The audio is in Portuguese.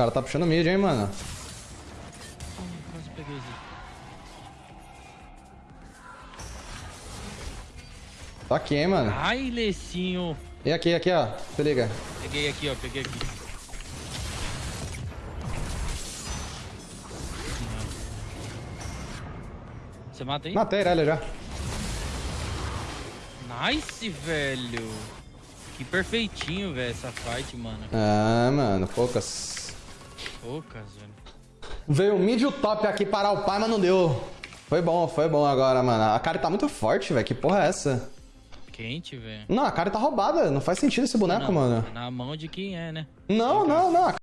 cara tá puxando mid, hein, mano. Tá aqui, hein, mano. Ai, Lecinho. E aqui, aqui, ó. Se liga. Peguei aqui, ó. Peguei aqui. Você mata aí? Matei ele já. Nice, velho. Que perfeitinho, velho, essa fight, mano. Ah, mano, poucas. Poucas, velho. Veio o mid top aqui parar o pai, mas não deu. Foi bom, foi bom agora, mano. A cara tá muito forte, velho. Que porra é essa? Quente, velho. Não, a cara tá roubada. Não faz sentido esse boneco, Na- mano. Na mão de quem é, né? Não, não, não.